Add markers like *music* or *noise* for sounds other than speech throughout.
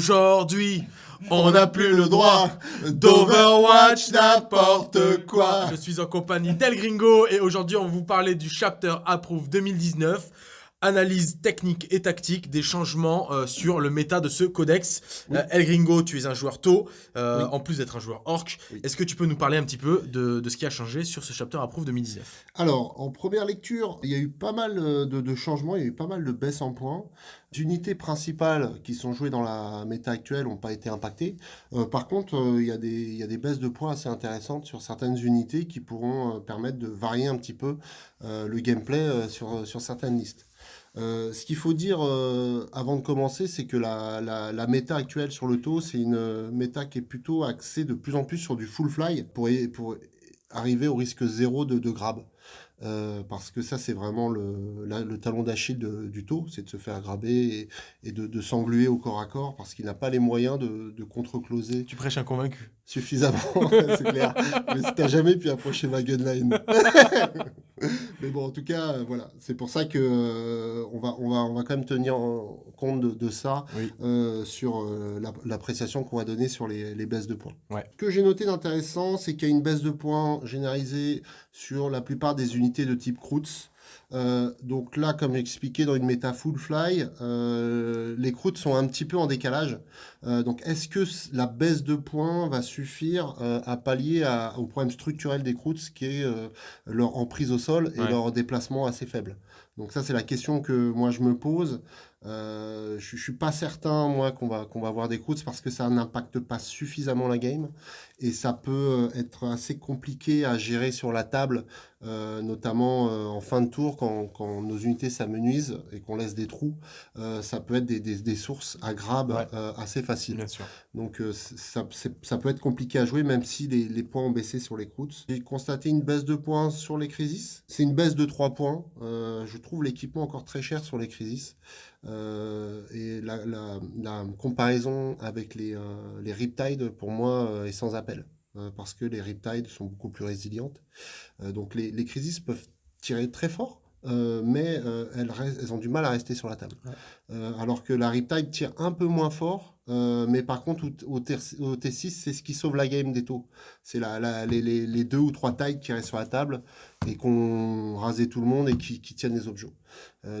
Aujourd'hui, on n'a plus le droit d'Overwatch n'importe quoi. Je suis en compagnie d'El Gringo et aujourd'hui on va vous parler du Chapter Approve 2019 analyse technique et tactique des changements euh, sur le méta de ce codex. Euh, El Gringo, tu es un joueur tôt, euh, en plus d'être un joueur orc. Est-ce que tu peux nous parler un petit peu de, ce qui a changé sur ce chapter Approve 2019 Alors, en première lecture, il y a eu pas mal de, changements, il y a eu pas mal de baisses en points. Les unités principales qui sont jouées dans la méta actuelle n'ont pas été impactées. par contre, il, y a des, il y, a des baisses de points assez intéressantes sur certaines unités qui pourront permettre de varier un petit peu le gameplay sur, certaines listes. Euh, ce qu'il faut dire euh, avant de commencer, c'est que la, la, méta actuelle sur le taux, c'est une euh, méta qui est plutôt axée de plus en plus sur du full fly pour, pour arriver au risque zéro de, de grab. Parce que ça, c'est vraiment le, le talon d'Achille du taux, c'est de se faire graber et, de, de s'engluer au corps à corps parce qu'il n'a pas les moyens de, de contre-closer. Tu prêches un convaincu. Suffisamment, *laughs* c'est clair. Mais si t'as jamais pu approcher ma gunline. *laughs* *laughs* Mais bon, en tout cas, euh, voilà, c'est pour ça que euh, on, va, on, va, on va quand même tenir compte de, ça euh, sur l'appréciation qu'on va donner sur les, les baisses de points. Ce que j'ai noté d'intéressant, c'est qu'il y a une baisse de points généralisée sur la plupart des unités de type Krutz. Euh, donc là, comme expliqué dans une méta full fly, euh, les croûtes sont un petit peu en décalage. Euh, donc est-ce que la baisse de points va suffire à pallier au problème structurel des croûtes, qui est leur emprise au sol et leur déplacement assez faible? Donc ça, c'est la question que moi je me pose. Je, ne suis pas certain, moi, qu'on va, qu'on va avoir des croûtes parce que ça n'impacte pas suffisamment la game et ça peut être assez compliqué à gérer sur la table euh, notamment euh, en fin de tour, quand, nos unités s'amenuisent et qu'on laisse des trous, euh, ça peut être des, sources à grab assez faciles. Donc ça, ça, peut être compliqué à jouer, même si les, points ont baissé sur les croûtes. J'ai constaté une baisse de points sur les crises. C'est une baisse de 3 points. je trouve l'équipement encore très cher sur les crises. et la, comparaison avec les, les Riptide, pour moi, est sans appel. Euh, parce que les Riptides sont beaucoup plus résilientes. Euh, donc les, les crises peuvent tirer très fort, euh, mais elles, elles, ont du mal à rester sur la table. alors que la Riptide tire un peu moins fort, mais par contre, au, au, T6, c'est ce qui sauve la game des taux. C'est la, les, les, deux ou trois tailles qui restent sur la table et qu'on rasait tout le monde et qui, qui tiennent les objets.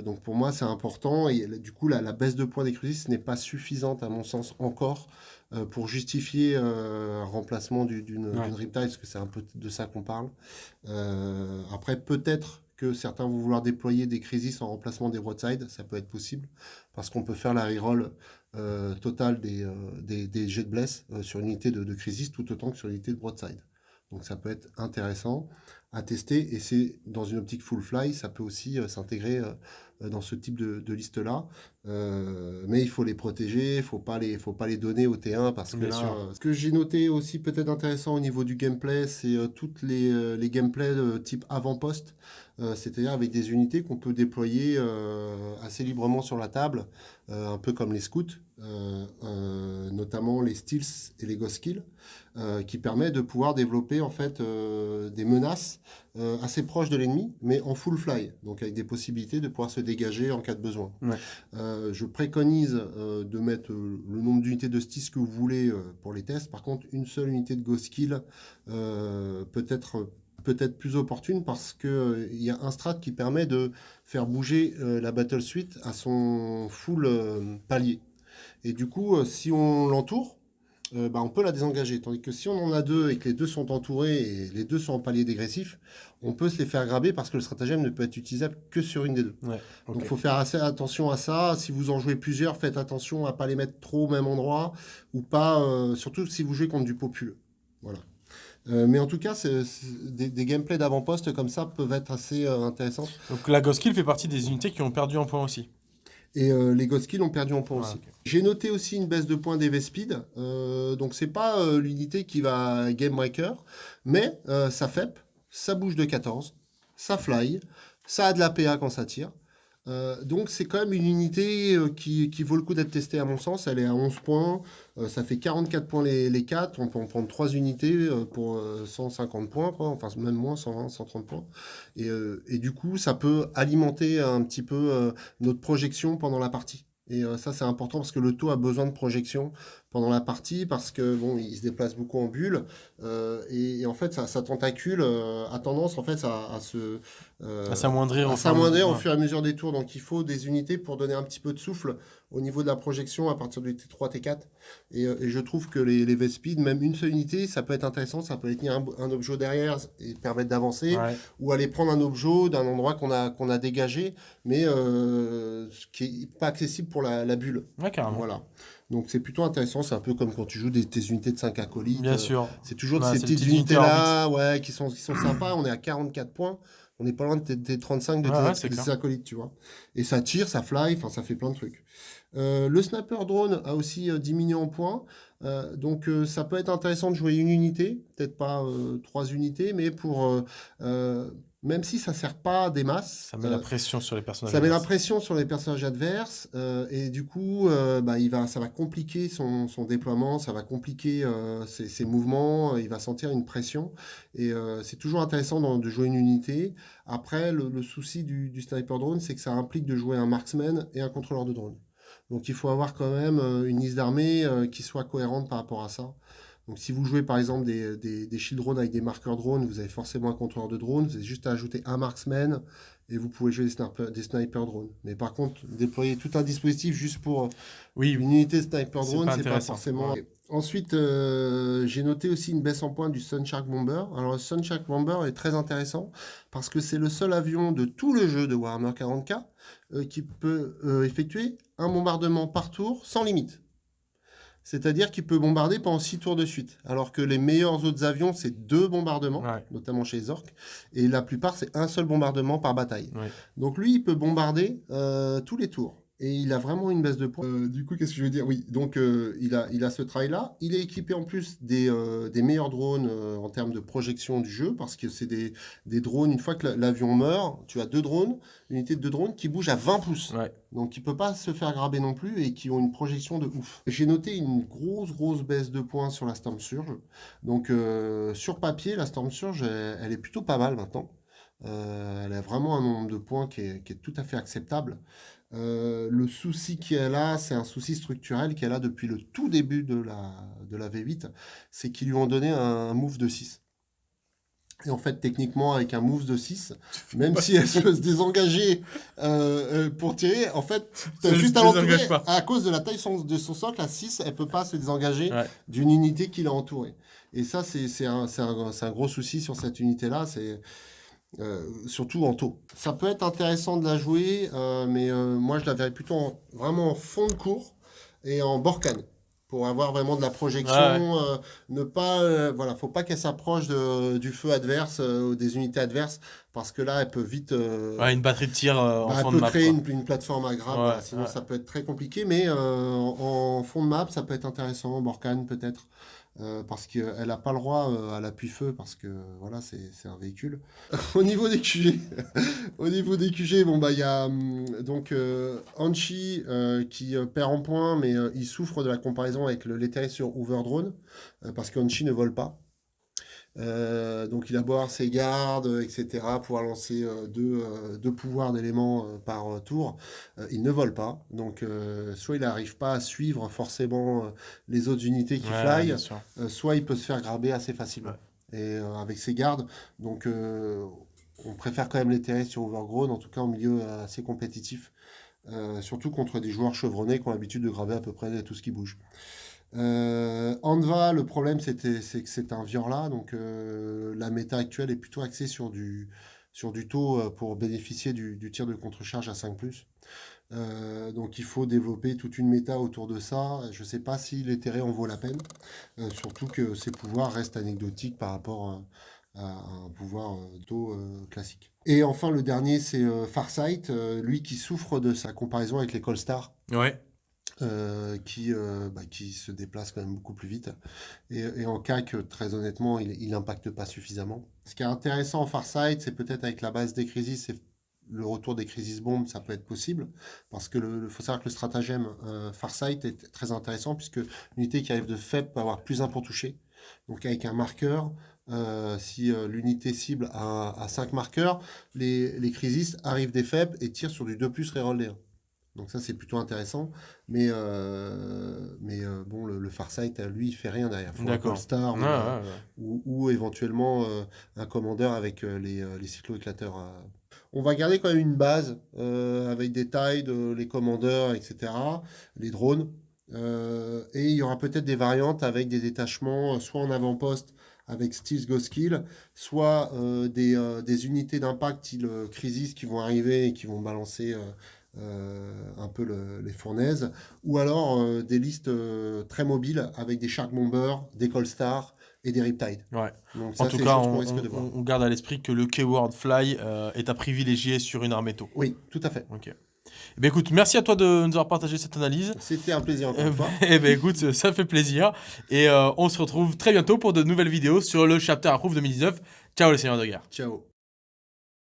donc pour moi, c'est important. Et du coup, la, la baisse de points des crises n'est pas suffisante, à mon sens, encore euh, pour justifier euh, un remplacement d'une ouais. Riptide, parce que c'est un peu de ça qu'on parle. Euh, après, peut-être que certains vont vouloir déployer des crises en remplacement des broadside, ça peut être possible, parce qu'on peut faire la reroll totale des, des, jets de bless sur une unité de, de crisis tout autant que sur une unité de broadside. Donc ça peut être intéressant à tester et c'est dans une optique full fly, ça peut aussi s'intégrer dans ce type de, liste-là. Euh, mais il faut les protéger, il ne faut, pas les, faut pas les donner au T1 parce que euh, ce que j'ai noté aussi peut-être intéressant au niveau du gameplay, c'est euh, toutes les, les gameplays de type avant-poste, c'est-à-dire avec des unités qu'on peut déployer assez librement sur la table, un peu comme les scouts, notamment les steals et les ghost kills, qui permet de pouvoir développer en fait des menaces assez proches de l'ennemi, mais en full fly, donc avec des possibilités de pouvoir se dégager en cas de besoin. Euh, je préconise euh, de mettre euh, le nombre d'unités de stis que vous voulez pour les tests. Par contre, une seule unité de Ghost Kill peut être peut-être plus opportune parce qu'il il y a un strat qui permet de faire bouger la Battle Suite à son full palier. Et du coup, si on l'entoure, euh, bah, on peut la désengager. Tandis que si on en a deux et que les deux sont entourés et les deux sont en palier dégressif, on peut se les faire graber parce que le stratagème ne peut être utilisable que sur une des deux. Donc il faut faire assez attention à ça. Si vous en jouez plusieurs, faites attention à ne pas les mettre trop au même endroit ou pas, euh, surtout si vous jouez contre du populeux. Voilà. Euh, mais en tout cas, des, des, gameplays d'avant-poste comme ça peuvent être assez intéressants. Donc la Ghost Kill fait partie des unités qui ont perdu en points aussi et euh, les Godskill ont perdu en points aussi. J'ai noté aussi une baisse de points d'EV Speed. Euh, donc, c'est pas euh, l'unité qui va Game Breaker, mais euh, ça FEP, ça bouge de 14, ça fly, ça a de la PA quand ça tire. Euh, donc c'est quand même une unité euh, qui, vaut le coup d'être testée à mon sens. Elle est à 11 points, euh, ça fait 44 points les, les 4. On peut en prendre 3 unités pour 150 points, quoi. enfin même moins, 120, 130 points. Et, et, du coup, ça peut alimenter un petit peu notre projection pendant la partie. Et euh, ça, c'est important parce que le taux a besoin de projection pendant la partie parce que bon, il se déplace beaucoup en bulle euh, et, en fait, sa, tentacule euh, a tendance en fait à, se à s'amoindrir, au fur et à mesure des tours. Donc, il faut des unités pour donner un petit peu de souffle au niveau de la projection à partir du T3, T4. Et, je trouve que les, les V-Speed, même une seule unité, ça peut être intéressant. Ça peut tenir un, objet derrière et permettre d'avancer ou aller prendre un objet d'un endroit qu'on a, qu'on a dégagé, mais qui est pas accessible pour la, bulle. Ouais, carrément. Voilà. Donc c'est plutôt intéressant, c'est un peu comme quand tu joues des, tes unités de 5 acolytes. Bien sûr. C'est toujours ces petites unités-là ouais, qui, sont, qui sont sympas. On est à 44 points. On n'est pas loin de tes, 35 de tes, acolytes, tu vois. Et ça tire, ça fly, enfin ça fait plein de trucs. Euh, le sniper drone a aussi euh, diminué en points. Euh, donc ça peut être intéressant de jouer une unité, peut-être pas trois unités, mais pour même si ça ne sert pas des masses. Ça met la pression sur les personnages Ça met la pression sur les personnages adverses, et du coup, bah, il va, ça va compliquer son, son déploiement, ça va compliquer ses, ses, mouvements, il va sentir une pression, et c'est toujours intéressant de jouer une unité. Après, le, le souci du, du, sniper drone, c'est que ça implique de jouer un marksman et un contrôleur de drone. Donc il faut avoir quand même une liste d'armée qui soit cohérente par rapport à ça. Donc si vous jouez par exemple des, des, shield drones avec des marqueurs drones, vous avez forcément un contrôleur de drone, vous avez juste à ajouter un marksman et vous pouvez jouer des, sniper, des sniper drones. Mais par contre, déployer tout un dispositif juste pour oui, une unité sniper drone, c'est pas, pas forcément... Ensuite, euh, j'ai noté aussi une baisse en point du Sunshark Bomber. Alors, le Sunshark Bomber est très intéressant parce que c'est le seul avion de tout le jeu de Warhammer 40k euh, qui peut euh, effectuer un bombardement par tour sans limite. C'est-à-dire qu'il peut bombarder pendant 6 tours de suite. Alors que les meilleurs autres avions, c'est deux bombardements, notamment chez les orques. Et la plupart, c'est un seul bombardement par bataille. Donc lui, il peut bombarder tous les tours. Et il a vraiment une baisse de points. Euh, du coup, qu'est-ce que je veux dire? Oui, donc euh, il, a, il a ce trail-là. Il est équipé en plus des, euh, des meilleurs drones en termes de projection du jeu, parce que c'est des, des, drones, une fois que l'avion meurt, tu as deux drones, une unité de deux drones qui bougent à 20 pouces. Donc il ne peut pas se faire graber non plus et qui ont une projection de ouf. J'ai noté une grosse, grosse baisse de points sur la Storm Surge. Donc sur papier, la Storm Surge, elle, est plutôt pas mal maintenant. elle a vraiment un nombre de points qui est, qui est tout à fait acceptable. Euh, le souci qu'elle a, c'est un souci structurel qu'elle a depuis le tout début de la, de la V8, c'est qu'ils lui ont donné un move de 6. Et en fait, techniquement, avec un move de 6, même si elle peut se désengager euh, euh, pour tirer, en fait, juste à l'entourer. À cause de la taille de son socle, à 6, elle peut pas se désengager d'une unité qui l'a entourée. Et ça, c'est un, un, un, gros souci sur cette unité-là. C'est euh, surtout en taux. Ça peut être intéressant de la jouer, euh, mais euh, moi je la verrais plutôt vraiment en fond de cours et en borcane pour avoir vraiment de la projection, ne pas, voilà, faut pas qu'elle s'approche du feu adverse ou des unités adverses parce que là elle peut vite, une batterie de tir en bah, fond de map. Elle peut créer une, plateforme agréable, sinon ça peut être très compliqué, mais en, fond de map ça peut être intéressant, en borcane peut-être. Euh, parce qu'elle n'a pas le droit euh, à l'appui-feu, parce que voilà, c'est un véhicule. *laughs* au niveau des QG, *laughs* bon, bah, il y a hum, donc euh, Anchi qui perd en points, mais il souffre de la comparaison avec le sur Overdrone, parce qu'Anchi ne vole pas. Euh, donc il a beau avoir ses gardes, etc., pouvoir lancer euh, euh, deux, pouvoirs d'éléments par tour, il ne vole pas. Donc soit il n'arrive pas à suivre forcément les autres unités qui fly, soit il peut se faire graber assez facilement. Et avec ses gardes, donc on préfère quand même les terrer sur Overgrown, en tout cas en milieu assez compétitif. surtout contre des joueurs chevronnés qui ont l'habitude de graver à peu près tout ce qui bouge. Euh, Anva, le problème, c'est que c'est un Viorla, donc euh, la méta actuelle est plutôt axée sur du, taux euh, pour bénéficier du, tir de contre-charge à 5+. Euh, donc il faut développer toute une méta autour de ça. Je ne sais pas si l'éthéré en vaut la peine, surtout que ses pouvoirs restent anecdotiques par rapport à, un pouvoir taux classique. Et enfin, le dernier, c'est Farsight, lui qui souffre de sa comparaison avec les Colstar. Ouais. Euh, qui, euh, bah, qui se déplace quand même beaucoup plus vite. Et, en CAC, très honnêtement, il n'impacte pas suffisamment. Ce qui est intéressant en Farsight, c'est peut-être avec la base des crises, c'est le retour des crises bombes, ça peut être possible, parce que le, faut savoir que le stratagème euh, Farsight est très intéressant, puisque l'unité qui arrive de faible peut avoir plus 1 pour toucher. Donc avec un marqueur, si l'unité cible a, 5 marqueurs, les, les arrivent des faibles et tirent sur du 2 plus reroll 1. Donc ça, c'est plutôt intéressant. Mais, euh, mais euh, bon, le, le Farsight, lui, il fait rien derrière. Il faut un D'accord. Polestar ou, éventuellement euh, un commandeur avec les, les cyclo-éclateurs. On va garder quand même une base avec des tailles, de, les commandeurs, etc., les drones. Et il y aura peut-être des variantes avec des détachements, soit en avant-poste avec Steels Go Skill, soit des, des unités d'impact style Crisis qui vont arriver et qui vont balancer euh, un peu le- les fournaises, ou alors euh, des listes euh, très mobiles avec des Shark Bombers, des Colstar et des Riptide. Ouais. Donc En tout cas, on, garde à l'esprit que le Keyword Fly est à privilégier sur une armée tôt. Oui, tout à fait. Ok. Eh ben écoute, merci à toi de nous avoir partagé cette analyse. C'était un plaisir encore Eh une fois. ben, *laughs* eh ben, écoute, ça fait plaisir. Et on se retrouve très bientôt pour de nouvelles vidéos sur le Chapter Approve 2019. Ciao les seigneurs de guerre. Ciao.